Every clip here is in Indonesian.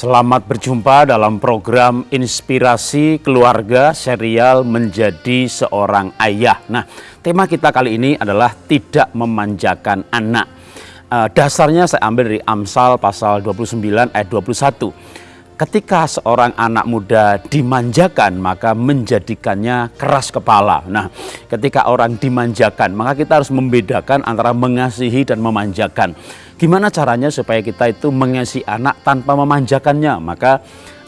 Selamat berjumpa dalam program Inspirasi Keluarga serial Menjadi Seorang Ayah. Nah, tema kita kali ini adalah tidak memanjakan anak. Uh, dasarnya saya ambil dari Amsal pasal 29 ayat 21. Ketika seorang anak muda dimanjakan, maka menjadikannya keras kepala. Nah, ketika orang dimanjakan, maka kita harus membedakan antara mengasihi dan memanjakan. Gimana caranya supaya kita itu mengasihi anak tanpa memanjakannya? Maka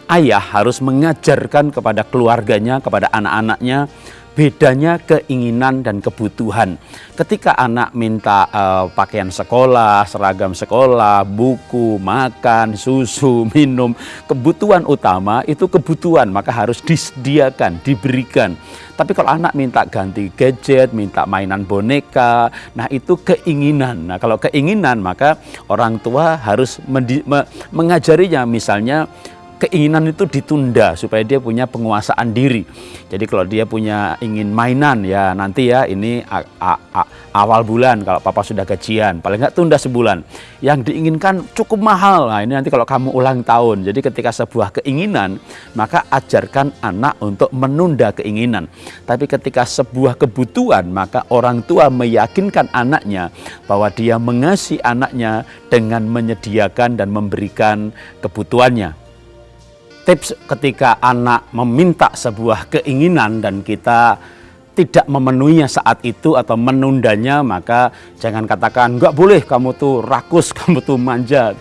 ayah harus mengajarkan kepada keluarganya, kepada anak-anaknya, bedanya keinginan dan kebutuhan. Ketika anak minta uh, pakaian sekolah, seragam sekolah, buku, makan, susu, minum, kebutuhan utama itu kebutuhan, maka harus disediakan, diberikan. Tapi kalau anak minta ganti gadget, minta mainan boneka, nah itu keinginan. Nah kalau keinginan maka orang tua harus mengajarinya misalnya keinginan itu ditunda supaya dia punya penguasaan diri. Jadi kalau dia punya ingin mainan ya nanti ya ini a, a, a, awal bulan kalau papa sudah gajian, paling nggak tunda sebulan. Yang diinginkan cukup mahal. Nah ini nanti kalau kamu ulang tahun. Jadi ketika sebuah keinginan maka ajarkan anak untuk menunda keinginan. Tapi ketika sebuah kebutuhan maka orang tua meyakinkan anaknya bahwa dia mengasihi anaknya dengan menyediakan dan memberikan kebutuhannya tips ketika anak meminta sebuah keinginan dan kita tidak memenuhinya saat itu atau menundanya maka jangan katakan nggak boleh kamu tuh rakus kamu tuh manja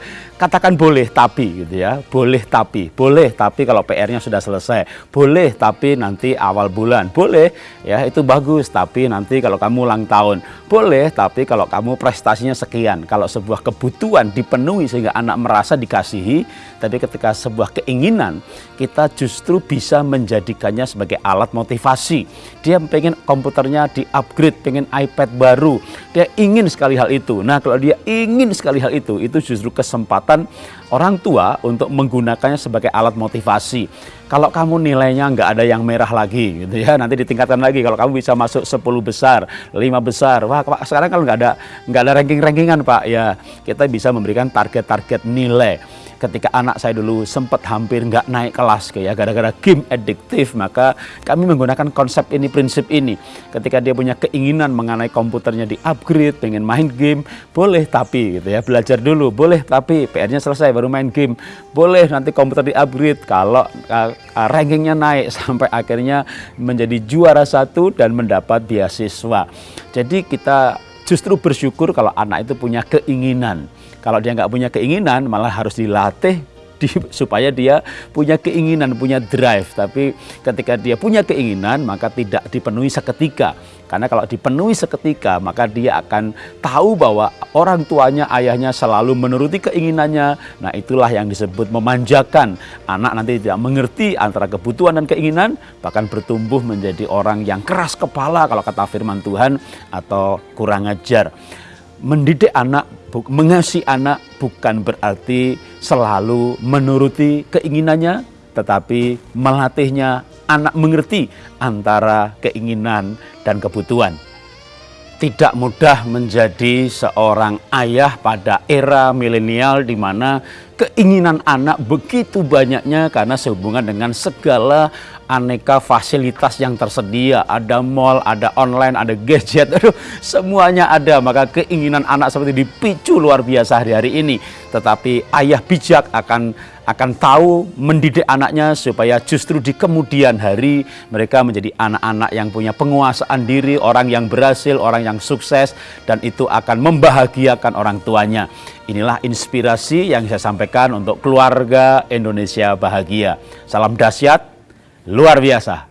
katakan boleh tapi gitu ya. Boleh tapi boleh tapi kalau PR-nya sudah selesai. Boleh tapi nanti awal bulan. Boleh ya itu bagus tapi nanti kalau kamu ulang tahun. Boleh tapi kalau kamu prestasinya sekian. Kalau sebuah kebutuhan dipenuhi sehingga anak merasa dikasihi tapi ketika sebuah keinginan kita justru bisa menjadikannya sebagai alat motivasi. Dia pengen komputernya di upgrade pengen iPad baru. Dia ingin sekali hal itu. Nah kalau dia ingin sekali hal itu itu justru kesempatan kesempatan orang tua untuk menggunakannya sebagai alat motivasi. Kalau kamu nilainya nggak ada yang merah lagi, gitu ya, nanti ditingkatkan lagi. Kalau kamu bisa masuk 10 besar, 5 besar, wah sekarang kalau nggak ada nggak ada ranking-rankingan pak, ya kita bisa memberikan target-target nilai ketika anak saya dulu sempat hampir nggak naik kelas kayak gara-gara game adiktif maka kami menggunakan konsep ini prinsip ini. Ketika dia punya keinginan mengenai komputernya di upgrade pengen main game boleh tapi gitu ya belajar dulu boleh tapi PR-nya selesai baru main game. Boleh nanti komputer di upgrade kalau uh, rankingnya naik sampai akhirnya menjadi juara satu dan mendapat beasiswa. Jadi kita justru bersyukur kalau anak itu punya keinginan. Kalau dia nggak punya keinginan, malah harus dilatih di, supaya dia punya keinginan, punya drive. Tapi ketika dia punya keinginan, maka tidak dipenuhi seketika. Karena kalau dipenuhi seketika, maka dia akan tahu bahwa orang tuanya, ayahnya selalu menuruti keinginannya. Nah itulah yang disebut memanjakan. Anak nanti tidak mengerti antara kebutuhan dan keinginan, bahkan bertumbuh menjadi orang yang keras kepala kalau kata firman Tuhan atau kurang ajar mendidik anak, mengasihi anak bukan berarti selalu menuruti keinginannya, tetapi melatihnya anak mengerti antara keinginan dan kebutuhan. Tidak mudah menjadi seorang ayah pada era milenial di mana keinginan anak begitu banyaknya karena sehubungan dengan segala aneka fasilitas yang tersedia. Ada mall, ada online, ada gadget, aduh semuanya ada. Maka keinginan anak seperti dipicu luar biasa hari-hari ini. Tetapi ayah bijak akan akan tahu mendidik anaknya supaya justru di kemudian hari mereka menjadi anak-anak yang punya penguasaan diri, orang yang berhasil, orang yang sukses dan itu akan membahagiakan orang tuanya. Inilah inspirasi yang saya sampaikan untuk keluarga Indonesia bahagia. Salam dahsyat, luar biasa.